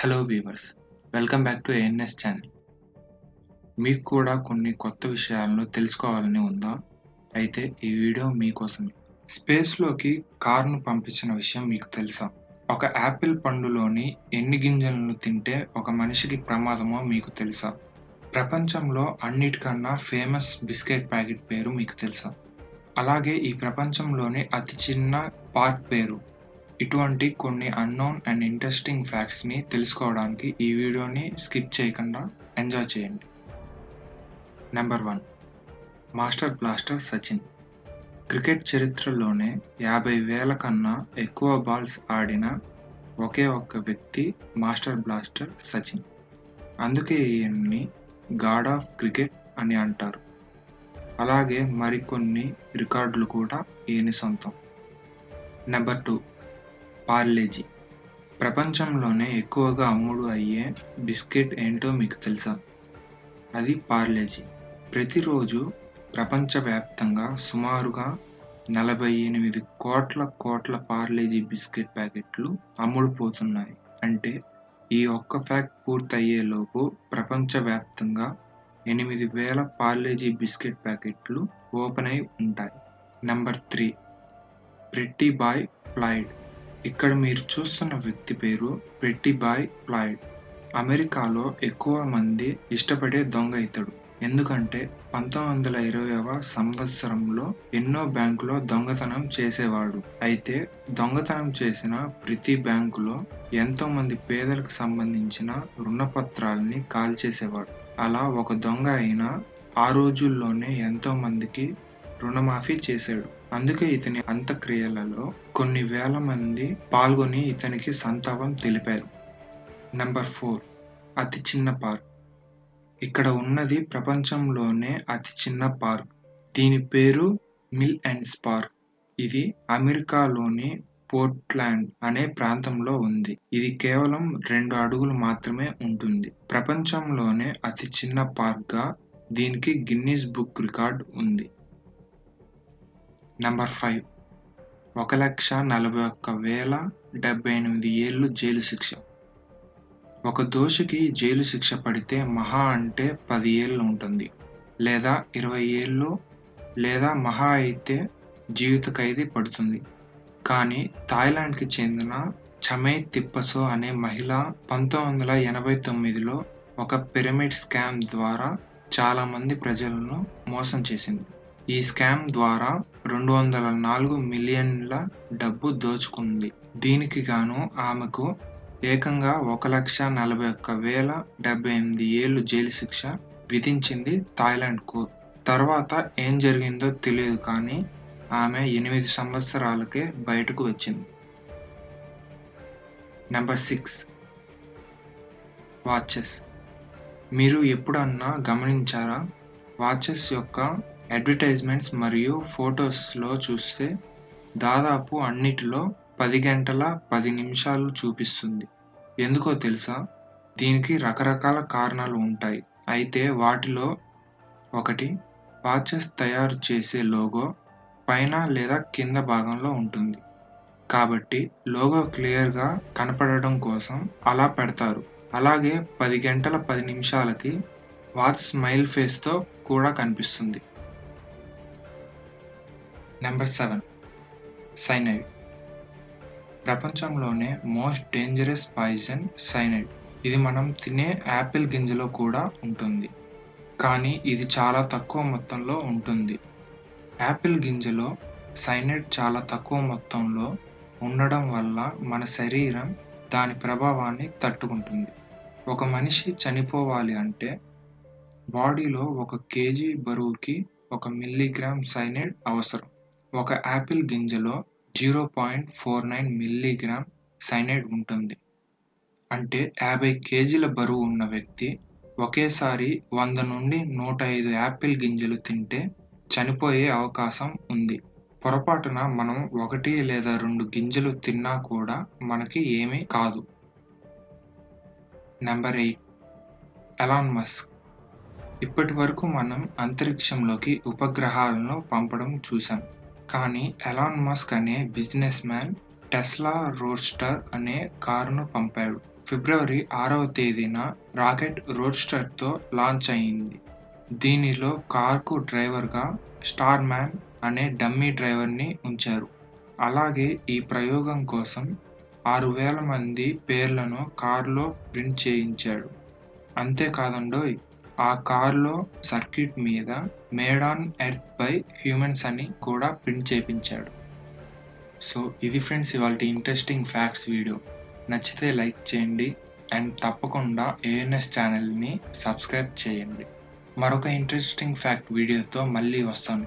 Hello viewers welcome back to ANS channel మీకు కూడా కొన్ని కొత్త విషయాలను తెలుసుకోవాలని ఉందా? అయితే ఈ వీడియో మీకోసమే స్పేస్లోకి కార్ను పంపించిన విషయం మీకు తెలుసా? ఒక యాపిల్ పండులోని ఎన్ని గింజలను తింటే ఒక మనిషికి ప్రమాదమో మీకు తెలుసా? ప్రపంచంలో అన్నిటికన్నా ఫేమస్ బిస్కెట్ ప్యాకెట్ పేరు మీకు తెలుసా? అలాగే ఈ ప్రపంచంలోని అతి చిన్న పార్క్ పేరు. ఇటువంటి కొన్ని అన్నోన్ అండ్ ఇంట్రెస్టింగ్ ఫ్యాక్ట్స్ని తెలుసుకోవడానికి ఈ వీడియోని స్కిప్ చేయకుండా ఎంజాయ్ చేయండి. Number one master blaster Sachin cricket చరిత్రలోనే యాభై వేల కన్నా ఎక్కువ బాల్స్ ఆడిన ఒకే ఒక్క వ్యక్తి మాస్టర్ బ్లాస్టర్ సచిన్ అందుకే ఈయన్ని గాడ్ ఆఫ్ క్రికెట్ అని అంటారు. అలాగే మరికొన్ని రికార్డులు కూడా ఈయన సొంతం. Number two Parle G. ప్రపంచంలోనే ఎక్కువగా అమ్ముడు అయ్యే బిస్కెట్ ఏంటో మీకు తెలుసా? అది పార్లేజీ. ప్రతిరోజు ప్రపంచవ్యాప్తంగా సుమారుగా నలభై ఎనిమిది కోట్ల కోట్ల పార్లేజీ బిస్కెట్ ప్యాకెట్లు అమ్ముడుపోతున్నాయి అంటే ఈ ఒక్క ఫ్యాక్ట్ పూర్తయ్యేలోపు ప్రపంచవ్యాప్తంగా ఎనిమిది వేల పార్లేజీ బిస్కెట్ ప్యాకెట్లు ఓపెన్ అయి ఉంటాయి. Number three. Pretty boy Floyd ఇక్కడ మీరు చూస్తున్న వ్యక్తి పేరు పెట్టి బాయ్ ఫ్లాయిడ్. అమెరికాలో ఎక్కువ మంది ఇష్టపడే దొంగ ఇతడు. ఎందుకంటే పంతొమ్మిది వందల ఇరవైవ సంవత్సరంలో ఎన్నో బ్యాంకులో దొంగతనం చేసేవాడు. అయితే దొంగతనం చేసిన ప్రతి బ్యాంకులో ఎంతో మంది పేదలకు సంబంధించిన రుణపత్రాలని కాల్చేసేవాడు. అలా ఒక దొంగ అయినా ఆ రోజుల్లోనే ఎంతో మందికి రుణమాఫీ చేశాడు. అందుకే ఇతని అంత్యక్రియలలో కొన్ని వేల మంది పాల్గొని ఇతనికి సంతాపం తెలిపారు. నెంబర్ ఫోర్ అతి చిన్న పార్క్. ఇక్కడ ఉన్నది ప్రపంచంలోనే అతి చిన్న పార్క్. దీని పేరు మిల్ అండ్ పార్క్ ఇది అమెరికాలోని పోర్ట్లాండ్ అనే ప్రాంతంలో ఉంది. ఇది కేవలం రెండు అడుగులు మాత్రమే ఉంటుంది. ప్రపంచంలోనే అతి చిన్న పార్క్గా దీనికి గిన్నీస్ బుక్ రికార్డ్ ఉంది. నెంబర్ ఫైవ్ ఒక లక్ష నలభై ఒక్క వేల డెబ్బై ఎనిమిది ఏళ్ళు జైలు శిక్ష. ఒక దోషికి జైలు శిక్ష పడితే మహా అంటే పది ఏళ్ళు ఉంటుంది. లేదా ఇరవై ఏళ్ళు లేదా మహా అయితే జీవిత ఖైదీ పడుతుంది. కానీ థాయిలాండ్కి చెందిన చమై తిప్పసో అనే మహిళ పంతొమ్మిది వందల ఎనభై తొమ్మిదిలో ఒక పిరమిడ్ స్కామ్ ద్వారా చాలామంది ప్రజలను మోసం చేసింది. ఈ స్కామ్ ద్వారా రెండు వందల నాలుగు మిలియన్ల డబ్బు దోచుకుంది. దీనికి గాను ఆమెకు ఏకంగా ఒక లక్ష నలభై ఒక్క వేల డెబ్బై ఎనిమిది ఏళ్ళు జైలు శిక్ష విధించింది థాయిలాండ్ కోర్టు తర్వాత ఏం జరిగిందో తెలియదు కానీ ఆమె ఎనిమిది సంవత్సరాలకే బయటకు వచ్చింది. Number six. వాచెస్. మీరు ఎప్పుడన్నా గమనించారా? వాచెస్ యొక్క అడ్వర్టైజ్మెంట్స్ మరియు ఫొటోస్లో చూస్తే దాదాపు అన్నిటిలో పది గంటల పది నిమిషాలు చూపిస్తుంది. ఎందుకో తెలుసా? దీనికి రకరకాల కారణాలు ఉంటాయి. అయితే వాటిలో ఒకటి వాచెస్ తయారు చేసే లోగో పైన లేదా కింద భాగంలో ఉంటుంది. కాబట్టి లోగో క్లియర్గా కనపడడం కోసం అలా పెడతారు. అలాగే పది గంటల పది నిమిషాలకి వాచ్ స్మైల్ ఫేస్తో కూడా కనిపిస్తుంది. నెంబర్ సెవెన్ సైనైడ్ ప్రపంచంలోనే మోస్ట్ డేంజరస్ పాయిజన్ సైనైడ్ ఇది మనం తినే యాపిల్ గింజలో కూడా ఉంటుంది. కానీ ఇది చాలా తక్కువ మొత్తంలో ఉంటుంది. యాపిల్ గింజలో సైనైడ్ చాలా తక్కువ మొత్తంలో ఉండడం వల్ల మన శరీరం దాని ప్రభావాన్ని తట్టుకుంటుంది. ఒక మనిషి చనిపోవాలి అంటే బాడీలో ఒక కేజీ బరువుకి ఒక మిల్లీగ్రామ్ సైనైడ్ అవసరం. ఒక apple గింజలో zero point four nine milligram cyanide ఉంటుంది. అంటే యాభై కేజీల బరువు ఉన్న వ్యక్తి ఒకేసారి వంద నుండి నూట ఐదు యాపిల్ గింజలు తింటే చనిపోయే అవకాశం ఉంది. పొరపాటున మనం ఒకటి లేదా రెండు గింజలు తిన్నా కూడా మనకి ఏమీ కాదు. Number eight. Elon Musk. ఇప్పటి వరకు మనం అంతరిక్షంలోకి ఉపగ్రహాలను పంపడం చూసాం కానీ ఎలాన్ మస్క్ అనే బిజినెస్ మ్యాన్ టెస్లా రోడ్స్టర్ అనే కారును పంపాడు. ఫిబ్రవరి ఆరవ తేదీన రాకెట్ రోడ్స్టర్తో లాంచ్ అయింది దీనిలో కార్కు డ్రైవర్గా స్టార్ మ్యాన్ అనే డమ్మీ డ్రైవర్ని ఉంచారు. అలాగే ఈ ప్రయోగం కోసం ఆరు వేల మంది పేర్లను కారులో ప్రింట్ చేయించాడు. అంతేకాదండోయ్ ఆ కార్లో సర్క్యూట్ మీద made on earth by humans అని కూడా ప్రింట్ చేపించాడు. సో ఇది ఫ్రెండ్స్ ఇవాళ ఇంట్రెస్టింగ్ ఫ్యాక్ట్స్ వీడియో నచ్చితే లైక్ చేయండి అండ్ తప్పకుండా ఏఎన్ఎస్ ఛానల్ని సబ్స్క్రైబ్ చేయండి. మరొక ఇంట్రెస్టింగ్ ఫ్యాక్ట్ వీడియోతో మళ్ళీ వస్తాను.